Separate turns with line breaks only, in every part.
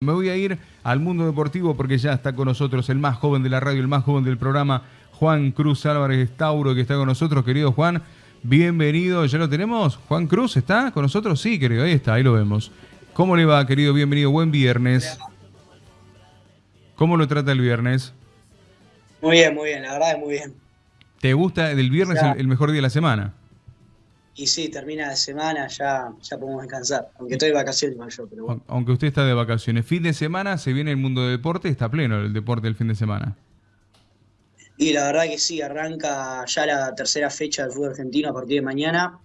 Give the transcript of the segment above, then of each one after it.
Me voy a ir al mundo deportivo porque ya está con nosotros el más joven de la radio, el más joven del programa, Juan Cruz Álvarez Tauro, que está con nosotros. Querido Juan, bienvenido. ¿Ya lo tenemos? ¿Juan Cruz está con nosotros? Sí, querido, ahí está, ahí lo vemos. ¿Cómo le va, querido? Bienvenido, buen viernes. ¿Cómo lo trata el viernes?
Muy bien, muy bien, la verdad es muy bien.
¿Te gusta el viernes el, el mejor día de la semana?
Y sí, termina la semana, ya, ya podemos descansar. Aunque estoy de vacaciones yo, pero bueno.
Aunque usted está de vacaciones. Fin de semana se viene el mundo del deporte, está pleno el deporte del fin de semana.
Y la verdad que sí, arranca ya la tercera fecha del fútbol argentino a partir de mañana.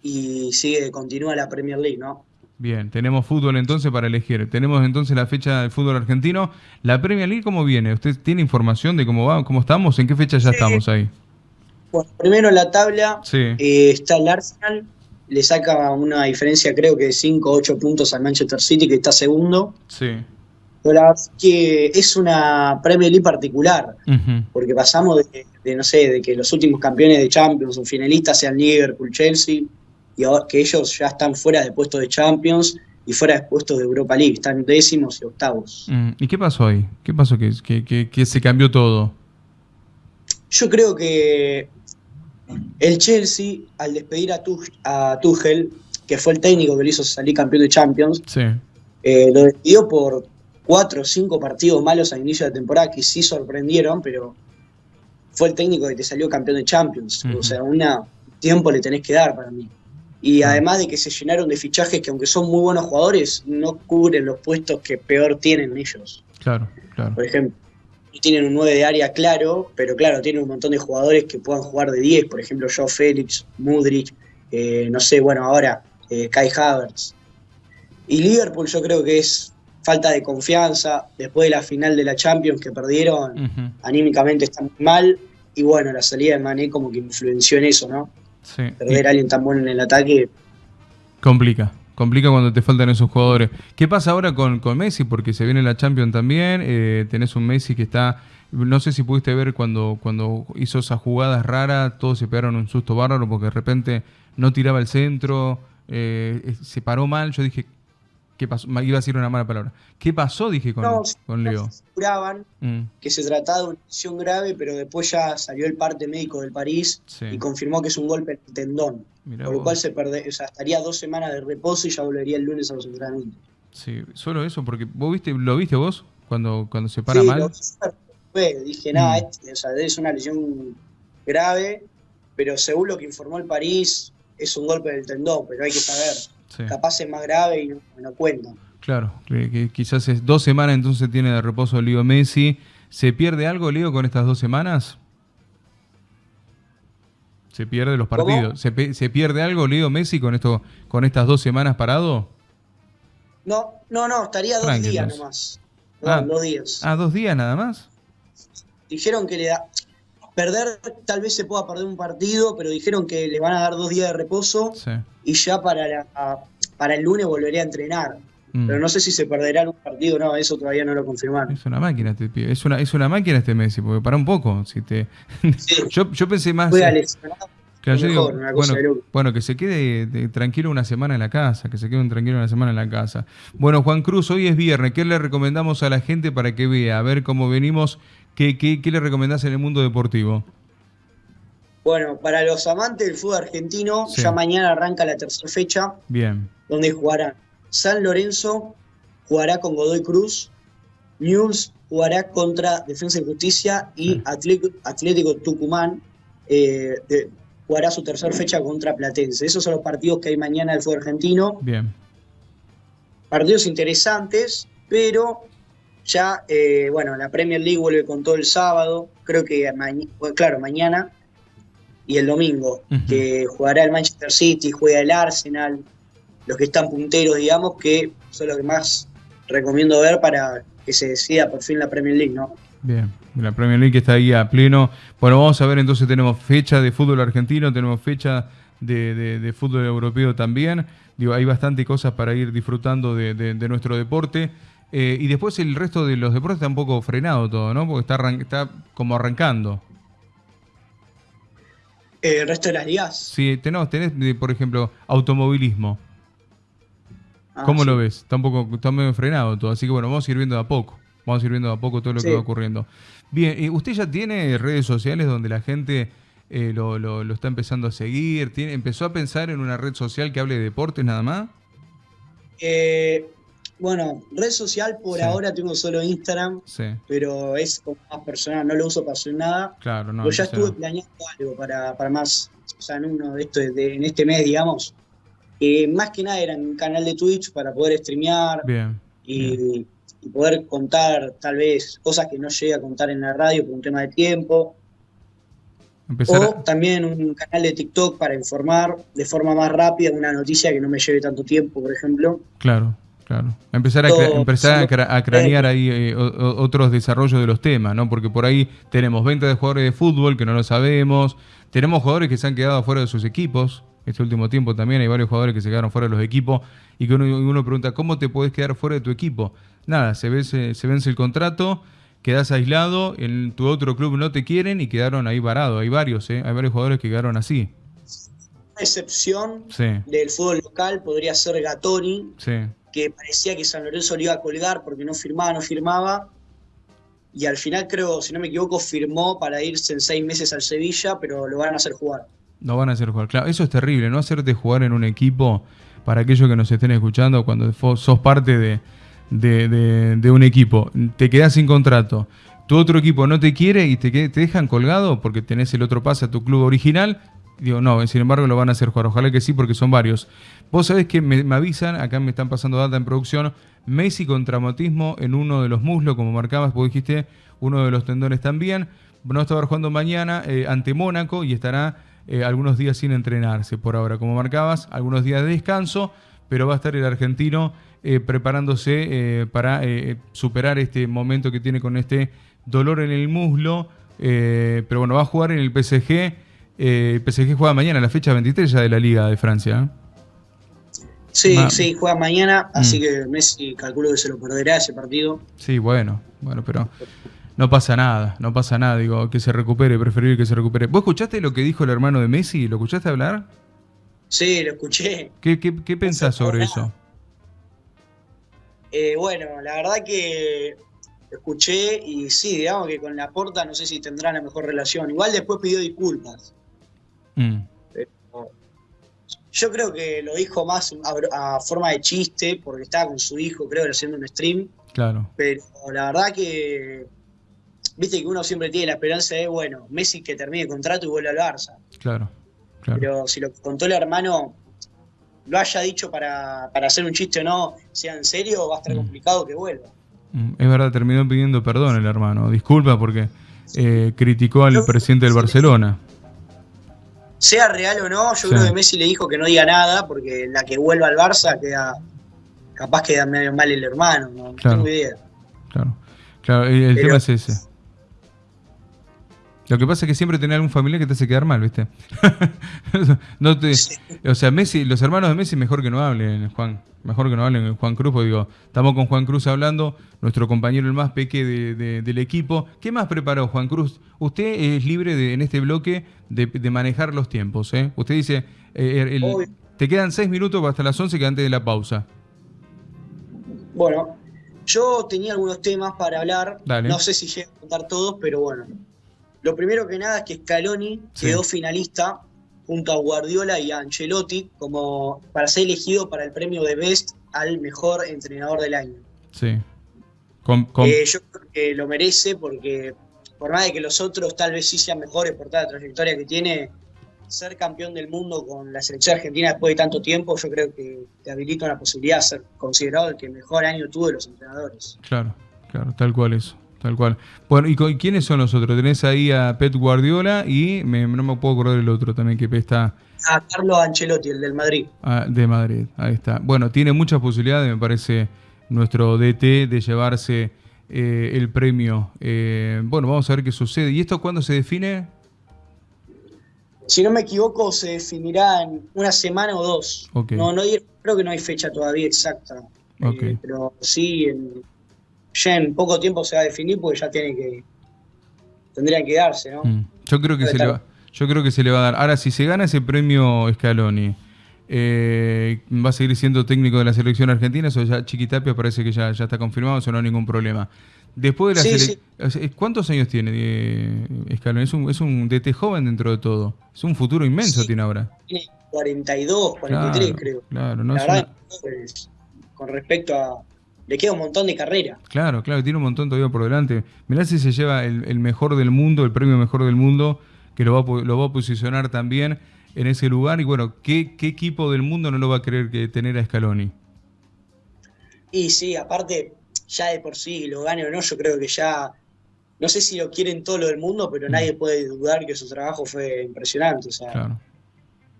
Y sigue, continúa la Premier League, ¿no?
Bien, tenemos fútbol entonces para elegir. Tenemos entonces la fecha del fútbol argentino. ¿La Premier League cómo viene? ¿Usted tiene información de cómo va, cómo estamos? ¿En qué fecha ya estamos ahí?
Bueno, primero en la tabla eh, está el Arsenal, le saca una diferencia creo que de 5 o 8 puntos al Manchester City, que está segundo.
Sí.
Pero la verdad es que es una Premier League particular, porque pasamos de, no sé, de que los últimos campeones de Champions o finalistas sean Liverpool, Chelsea, y ahora que ellos ya están fuera de puestos de Champions y fuera de puestos de Europa League, están décimos y octavos.
Mm, ¿Y qué pasó ahí? ¿Qué pasó que, que, que se cambió todo?
Yo creo que el Chelsea, al despedir a, Tuchel, que fue el técnico que lo hizo salir campeón de Champions, eh, lo despidió por cuatro o cinco partidos malos al inicio de la temporada que sí sorprendieron, pero fue el técnico que te salió campeón de Champions. O sea, un tiempo le tenés que dar para mí. Y además de que se llenaron de fichajes que aunque son muy buenos jugadores, no cubren los puestos que peor tienen ellos.
Claro, claro.
Por ejemplo, tienen un 9 de área claro, pero claro, tienen un montón de jugadores que puedan jugar de 10, por ejemplo, Joe Félix, Mudrich, eh, no sé, bueno, ahora eh, Kai Havertz. Y Liverpool yo creo que es falta de confianza, después de la final de la Champions que perdieron, anímicamente está muy mal, y bueno, la salida de Mané como que influenció en eso, ¿no?
Sí.
Perder a alguien tan bueno en el ataque.
Complica complica cuando te faltan esos jugadores. ¿Qué pasa ahora con, con Messi? Porque se viene la Champions también, eh, tenés un Messi que está, no sé si pudiste ver cuando, cuando hizo esas jugadas raras, todos se pegaron un susto bárbaro porque de repente no tiraba el centro, eh, se paró mal, yo dije, ¿qué pasó? Iba a decir una mala palabra. ¿Qué pasó? Dije con, con Leo.
Aseguraban mm. que se trataba de una lesión grave, pero después ya salió el parte médico del París y confirmó que es un golpe en el tendón por lo cual se perde, o sea, estaría dos semanas de reposo y ya volvería el lunes a los entrenamientos.
Sí, solo eso, porque vos viste, ¿lo viste vos cuando, cuando se para mal?
Lo dije, nada, mm. o sea, es una lesión grave, pero según lo que informó el París, es un golpe del tendón, pero hay que saber. Capaz es más grave y no, no.
Claro, que quizás es dos semanas entonces tiene de reposo Leo Messi. ¿Se pierde algo, Leo, con estas dos semanas? ¿Se pierde los partidos? ¿Se, pierde algo, Leo Messi, con esto, con estas dos semanas parado?
No, no, no, estaría dos días nomás. ah, dos días.
Ah, dos días nada más.
Dijeron que le da. Perder, tal vez se pueda perder un partido, pero dijeron que le van a dar dos días de reposo y ya para, la, para el lunes volvería a entrenar. Mm. Pero no sé si se perderá algún partido no, eso todavía no lo confirmaron.
Es una máquina este es una, es una máquina este Messi, porque para un poco. Si te... yo, yo pensé más. bueno, que se quede tranquilo una semana en la casa, que se quede tranquilo una semana en la casa. Bueno, Juan Cruz, hoy es viernes. ¿Qué le recomendamos a la gente para que vea, a ver cómo venimos? ¿Qué, qué, qué le recomendás en el mundo deportivo?
Bueno, para los amantes del fútbol argentino, ya mañana arranca la tercera fecha.
Bien.
Donde jugarán San Lorenzo jugará con Godoy Cruz, News jugará contra Defensa y Justicia y Atlético, Tucumán eh, jugará su tercera fecha contra Platense. Esos son los partidos que hay mañana del fútbol argentino.
Bien.
Partidos interesantes, pero ya, eh, bueno, la Premier League vuelve con todo el sábado, creo que, claro, mañana y el domingo, que jugará el Manchester City, juega el Arsenal, los que están punteros, digamos, que son los que más recomiendo ver para que se decida por fin la Premier League, ¿no?
Bien, la Premier League está ahí a pleno. Bueno, vamos a ver entonces, tenemos fecha de fútbol argentino, tenemos fecha de, fútbol europeo también. Digo, hay bastante cosas para ir disfrutando de, nuestro deporte. Eh, y después el resto de los deportes está un poco frenado todo, ¿no? Porque está, está como arrancando.
Eh, ¿El resto de las ligas?
Sí, tenés, tenés por ejemplo, automovilismo. Ah, ¿Cómo lo ves? Está un poco, está medio frenado todo, así que bueno, vamos a ir viendo de a poco. Vamos a ir viendo de a poco todo lo que va ocurriendo. Bien, eh, ¿usted ya tiene redes sociales donde la gente eh, lo, lo, está empezando a seguir? ¿Tiene, ¿Empezó a pensar en una red social que hable de deportes nada más?
Eh, bueno, red social por ahora tengo solo Instagram, pero es como más personal, no lo uso para hacer nada. Claro, no. Pero ya estuve planeando algo para, para más, o sea, en uno de estos, en este mes, digamos. más que nada era un canal de Twitch para poder streamear y, poder contar tal vez cosas que no llegue a contar en la radio por un tema de tiempo. o también un canal de TikTok para informar de forma más rápida una noticia que no me lleve tanto tiempo, por ejemplo.
Claro. Claro. Empezar a, empezar a, cranear ahí eh, otros desarrollos de los temas, ¿no? Porque por ahí tenemos venta de jugadores de fútbol que no lo sabemos, tenemos jugadores que se han quedado fuera de sus equipos. Este último tiempo también hay varios jugadores que se quedaron fuera de los equipos y que uno, pregunta, ¿cómo te puedes quedar fuera de tu equipo? Nada, se vence, se vence el contrato, quedas aislado, en tu otro club no te quieren y quedaron ahí varados. Hay varios, ¿eh? Hay varios jugadores que quedaron así.
Una excepción del fútbol local podría ser Gatoni. Sí que parecía que San Lorenzo lo iba a colgar porque no firmaba, no firmaba. Y al final creo, si no me equivoco, firmó para irse en seis meses al Sevilla, pero lo van a hacer jugar.
Lo van a hacer jugar, claro. Eso es terrible, no hacerte jugar en un equipo, para aquellos que nos estén escuchando, cuando sos parte de, de, un equipo, te quedas sin contrato, tu otro equipo no te quiere y te, te dejan colgado porque tenés el otro pase a tu club original, Digo, no, sin embargo lo van a hacer jugar. Ojalá que sí, porque son varios. Vos sabés que me, avisan, acá me están pasando data en producción, Messi con traumatismo en uno de los muslos, como marcabas, vos dijiste, uno de los tendones también. No estar jugando mañana eh, ante Mónaco y estará eh, algunos días sin entrenarse por ahora. Como marcabas, algunos días de descanso, pero va a estar el argentino eh, preparándose para superar este momento que tiene con este dolor en el muslo. pero bueno, va a jugar en el PSG eh, PSG juega mañana, la fecha 23 ya de la Liga de Francia.
¿eh? Sí, sí, juega mañana, así mm. que Messi calculo que se lo perderá ese partido.
Sí, bueno, bueno, pero no pasa nada, no pasa nada, digo, que se recupere, preferible que se recupere. ¿Vos escuchaste lo que dijo el hermano de Messi? ¿Lo escuchaste hablar?
Sí, lo escuché.
¿Qué, qué, pensás sobre eso?
Eh, bueno, la verdad que lo escuché y sí, digamos que con la porta no sé si tendrán la mejor relación. Igual después pidió disculpas. Mm. yo creo que lo dijo más a, forma de chiste, porque estaba con su hijo, creo, haciendo un stream. Claro. Pero la verdad que, viste que uno siempre tiene la esperanza de, bueno, Messi que termine el contrato y vuelve al Barça. Claro, claro. Pero si lo contó el hermano lo haya dicho para, hacer un chiste o no, sea en serio, va a estar mm. complicado que vuelva.
Mm, es verdad, terminó pidiendo perdón el hermano. Disculpa porque eh, criticó al presidente del Barcelona
sea real o no, yo creo que Messi le dijo que no diga nada, porque la que vuelva al Barça queda, capaz queda medio mal el hermano, no, tengo idea.
Claro, claro, el, tema es ese. Lo que pasa es que siempre tenés algún familiar que te hace quedar mal, ¿viste? no te, O sea, Messi, los hermanos de Messi mejor que no hablen, Juan. Mejor que no hablen Juan Cruz, porque digo, estamos con Juan Cruz hablando, nuestro compañero el más peque del equipo. ¿Qué más preparó Juan Cruz? Usted es libre de, en este bloque de, manejar los tiempos, ¿eh? Usted dice, eh, te quedan seis minutos hasta las once que antes de la pausa.
Bueno, yo tenía algunos temas para hablar. No sé si llego a contar todos, pero bueno. Lo primero que nada es que Scaloni quedó finalista junto a Guardiola y a Ancelotti como para ser elegido para el premio de Best al mejor entrenador del año. Sí. Eh, yo creo que lo merece porque por más de que los otros tal vez sí sean mejores por toda la trayectoria que tiene, ser campeón del mundo con la selección argentina después de tanto tiempo, yo creo que te habilita una posibilidad de ser considerado el que mejor año tuvo de los entrenadores.
Claro, claro, tal cual eso. Tal cual. Bueno, ¿y quiénes son los otros? Tenés ahí a Pep Guardiola y no me puedo acordar el otro también que está.
A Carlos Ancelotti, el del Madrid.
Ah, de Madrid, ahí está. Bueno, tiene muchas posibilidades, me parece, nuestro DT de llevarse eh, el premio. Eh, bueno, vamos a ver qué sucede. ¿Y esto cuándo se define?
Si no me equivoco, se definirá en una semana o dos. No, no, creo que no hay fecha todavía exacta. Eh, pero sí, en ya en poco tiempo se va a definir porque ya tiene que tendrían que darse, ¿no? Mm.
Yo creo que se le va, yo creo que se le va a dar. Ahora, si se gana ese premio Scaloni, Eh, ¿Va a seguir siendo técnico de la selección argentina? Eso ya Chiquitapia parece que ya, ya está confirmado, eso no hay ningún problema. Después de la selección... ¿Cuántos años tiene eh, Escalón? Es un, es un DT joven dentro de todo. Es un futuro inmenso tiene ahora.
Tiene 42, 43 creo. Claro, no la verdad, con respecto a... Le queda un montón de carrera.
Claro, claro, tiene un montón todavía por delante. Mirá si se lleva el, mejor del mundo, el premio mejor del mundo, que lo va, lo va a posicionar también en ese lugar. Y bueno, ¿qué, equipo del mundo no lo va a querer que tener a Scaloni?
Y sí, aparte, ya de por sí, lo gane o no, yo creo que ya, no sé si lo quieren todo lo del mundo, pero mm. nadie puede dudar que su trabajo fue impresionante. O sea,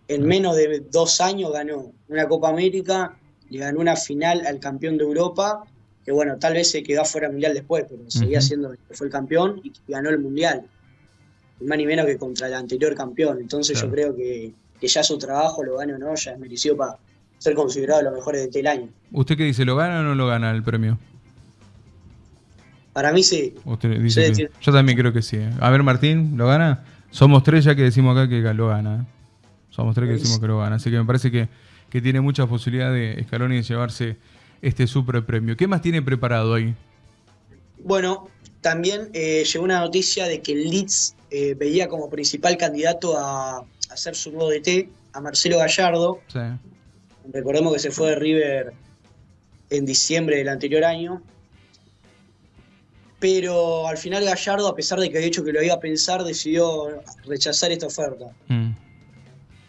en menos de dos años ganó una Copa América, le ganó una final al campeón de Europa, que bueno, tal vez se quedó fuera mundial después, pero seguía siendo fue el campeón y ganó el mundial más ni menos que contra el anterior campeón. Entonces yo creo que, ya su trabajo, lo gane o no, ya es merecido para ser considerado los mejores de este año.
¿Usted qué dice? ¿Lo gana o no lo gana el premio?
Para mí sí.
Yo también creo que sí. ¿eh? A ver, Martín, ¿lo gana? Somos tres ya que decimos acá que lo gana. ¿eh? Somos tres que decimos que lo gana. Así que me parece que, tiene muchas posibilidades de Scaloni de llevarse este super premio. ¿Qué más tiene preparado ahí?
Bueno, también eh, llegó una noticia de que Leeds eh, veía como principal candidato a, hacer su nuevo DT a Marcelo Gallardo. Recordemos que se fue de River en diciembre del anterior año. Pero al final Gallardo, a pesar de que había dicho que lo iba a pensar, decidió rechazar esta oferta. Mm.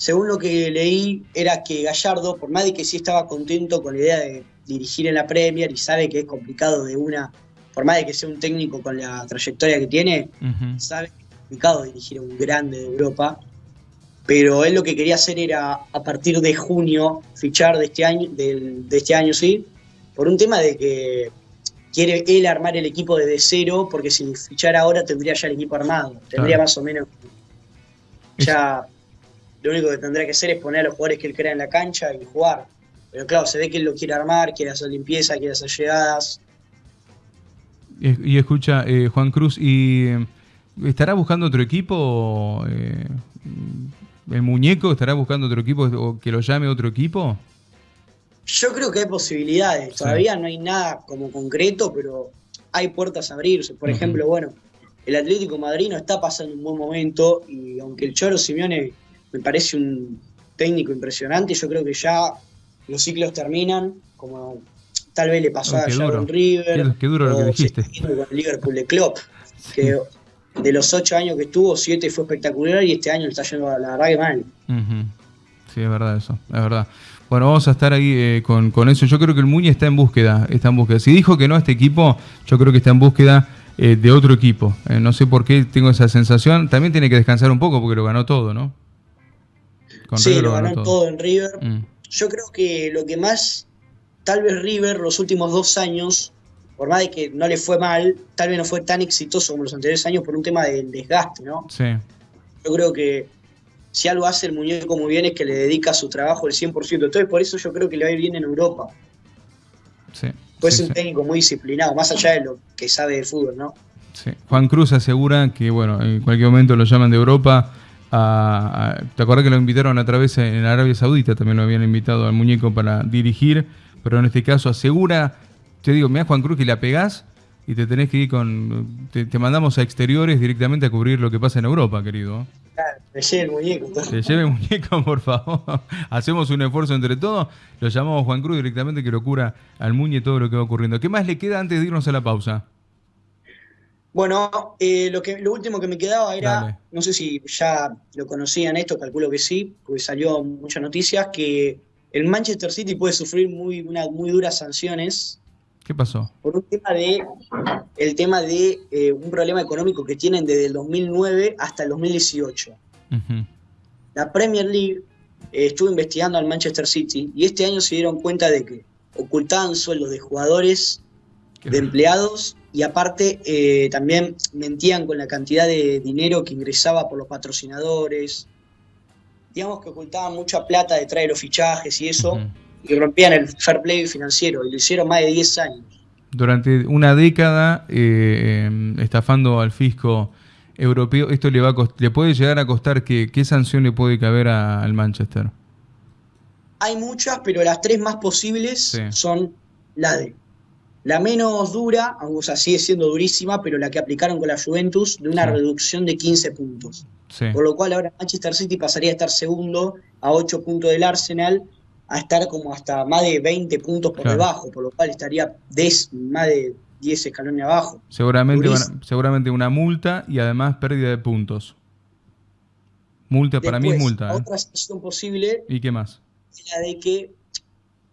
Según lo que leí, era que Gallardo, por más de que sí estaba contento con la idea de dirigir en la Premier y sabe que es complicado de una, por más de que sea un técnico con la trayectoria que tiene, sabe complicado dirigir a un grande de Europa, pero él lo que quería hacer era a partir de junio fichar de este año, de, este año sí, por un tema de que quiere él armar el equipo desde cero, porque si fichara ahora tendría ya el equipo armado, tendría más o menos ya lo único que tendría que hacer es poner a los jugadores que él crea en la cancha y jugar. Pero claro, se ve que él lo quiere armar, quiere hacer limpieza, quiere hacer llegadas.
Y escucha, eh, Juan Cruz, y ¿Estará buscando otro equipo? Eh, ¿El muñeco estará buscando otro equipo o que lo llame otro equipo?
Yo creo que hay posibilidades. Todavía no hay nada como concreto, pero hay puertas a abrirse. Por ejemplo, bueno, el Atlético Madrid no está pasando un buen momento y aunque el Choro Simeone me parece un técnico impresionante, yo creo que ya los ciclos terminan, como tal vez le pasó a Sharon River.
Qué, duro lo que dijiste.
Con el Liverpool de Klopp, que de los ocho años que estuvo, siete fue espectacular y este año está yendo a la verdad que mal.
Sí, es verdad eso, es verdad. Bueno, vamos a estar ahí eh, con, eso. Yo creo que el Muñe está en búsqueda, está en búsqueda. Si dijo que no a este equipo, yo creo que está en búsqueda eh, de otro equipo. Eh, no sé por qué tengo esa sensación. También tiene que descansar un poco porque lo ganó todo, ¿no?
Sí, lo ganó, todo. en River. Mm. Yo creo que lo que más, tal vez River los últimos dos años por más de que no le fue mal, tal vez no fue tan exitoso como los anteriores años por un tema del desgaste, ¿no?
Sí.
Yo creo que si algo hace el muñeco muy bien es que le dedica su trabajo el 100%. Entonces, por eso yo creo que le va a ir bien en Europa.
Sí.
Pues es un técnico muy disciplinado, más allá de lo que sabe de fútbol, ¿no?
Sí. Juan Cruz asegura que, bueno, en cualquier momento lo llaman de Europa. ¿Te acuerdas que lo invitaron a través en Arabia Saudita? También lo habían invitado al muñeco para dirigir, pero en este caso asegura te digo, mira Juan Cruz que la pegás y te tenés que ir con. Te, mandamos a exteriores directamente a cubrir lo que pasa en Europa, querido.
Claro, te lleve el muñeco.
Te lleve el muñeco, por favor. Hacemos un esfuerzo entre todos. Lo llamamos Juan Cruz directamente que lo cura al muñe todo lo que va ocurriendo. ¿Qué más le queda antes de irnos a la pausa?
Bueno, eh, lo, que, lo último que me quedaba era, no sé si ya lo conocían esto, calculo que sí, porque salió muchas noticias, que el Manchester City puede sufrir muy, muy duras sanciones
¿Qué pasó?
Por un tema de, el tema de eh, un problema económico que tienen desde el 2009 hasta el 2018. La Premier League eh, estuvo investigando al Manchester City y este año se dieron cuenta de que ocultaban sueldos de jugadores, de empleados y aparte eh, también mentían con la cantidad de dinero que ingresaba por los patrocinadores. Digamos que ocultaban mucha plata detrás de los fichajes y eso y rompían el fair play financiero, y lo hicieron más de 10 años.
Durante una década, eh, estafando al fisco europeo, ¿esto le, va a le puede llegar a costar qué sanción le puede caber al Manchester?
hay muchas, pero las tres más posibles son la de la menos dura, sea, sigue siendo durísima, pero la que aplicaron con la Juventus, de una reducción de 15 puntos. Por lo cual ahora Manchester City pasaría a estar segundo a 8 puntos del Arsenal, a estar como hasta más de 20 puntos por debajo, por lo cual estaría más de 10 escalones abajo.
Seguramente, seguramente una multa y además pérdida de puntos. Multa, para mí es multa.
¿eh? Otra situación posible.
¿Y qué más?
la de que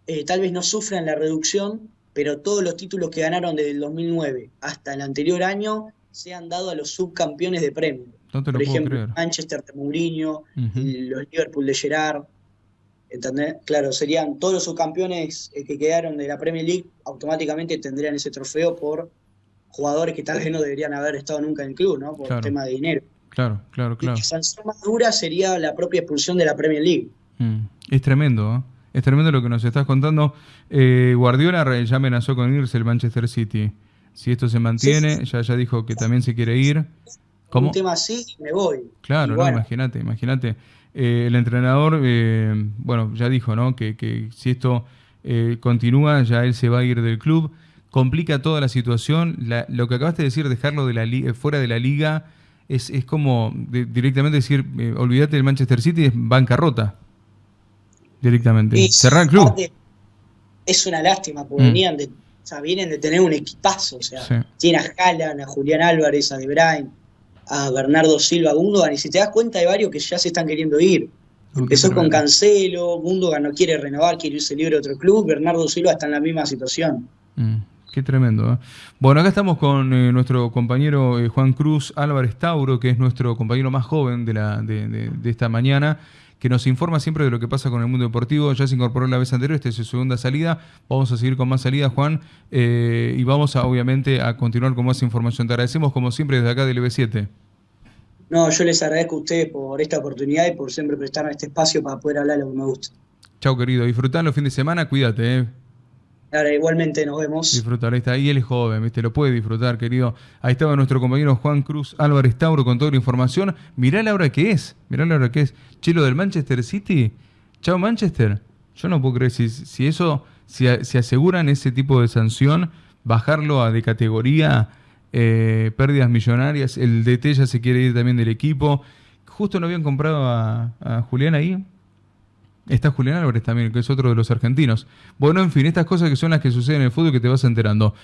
eh, tal vez no sufran la reducción, pero todos los títulos que ganaron desde el 2009 hasta el anterior año se han dado a los subcampeones de premio. Por ejemplo, Manchester de Mourinho, los Liverpool de Gerard. ¿Entendés? Claro, serían todos los subcampeones eh, que quedaron de la Premier League, automáticamente tendrían ese trofeo por jugadores que tal vez no deberían haber estado nunca en el club, ¿no? Por el tema de dinero.
Claro, claro, claro.
Y la sanción más dura sería la propia expulsión de la Premier League.
Mm. Es tremendo, ¿eh? Es tremendo lo que nos estás contando. Eh, Guardiola ya amenazó con irse el Manchester City. Si esto se mantiene, ya, ya dijo que también se quiere ir.
¿Cómo? Un tema así, me voy.
Claro, no, imagínate, imagínate. Eh, el entrenador, eh, bueno, ya dijo, ¿no? Que, que si esto continúa, ya él se va a ir del club. Complica toda la situación. lo que acabaste de decir, dejarlo de la fuera de la liga, es, es como directamente decir, olvídate del Manchester City, es bancarrota directamente. Cerrar el club.
Es una lástima, porque mm. venían de, o sea, vienen de tener un equipazo. O sea, tiene a Jalan, a Julián Álvarez, a De Bruyne, a Bernardo Silva, Gundogan, y si te das cuenta hay varios que ya se están queriendo ir. Empezó con Cancelo, Gundogan no quiere renovar, quiere irse libre a otro club, Bernardo Silva está en la misma situación.
Mm, qué tremendo. ¿eh? Bueno, acá estamos con eh, nuestro compañero eh, Juan Cruz Álvarez Tauro, que es nuestro compañero más joven de, la, de, de esta mañana que nos informa siempre de lo que pasa con el mundo deportivo. Ya se incorporó la vez anterior, esta es su segunda salida. Vamos a seguir con más salidas, Juan, eh, y vamos a, obviamente a continuar con más información. Te agradecemos como siempre desde acá del EB7.
No, yo les agradezco a ustedes por esta oportunidad y por siempre prestarme este espacio para poder hablar lo que me gusta.
Chao, querido. Disfrutando el fin de semana, cuídate. Eh.
Ahora, igualmente nos vemos.
Disfrutar, ahí está. Y él es joven, ¿viste? Lo puede disfrutar, querido. Ahí estaba nuestro compañero Juan Cruz Álvarez Tauro con toda la información. Mirá la hora que es. Mirá la hora que es. Chelo del Manchester City. Chao, Manchester. Yo no puedo creer si, si eso, si, aseguran ese tipo de sanción, bajarlo a de categoría, eh, pérdidas millonarias. El DT ya se quiere ir también del equipo. Justo no habían comprado a, a Julián ahí. Está Julián Álvarez también, que es otro de los argentinos. Bueno, en fin, estas cosas que son las que suceden en el fútbol que te vas enterando.